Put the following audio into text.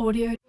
audio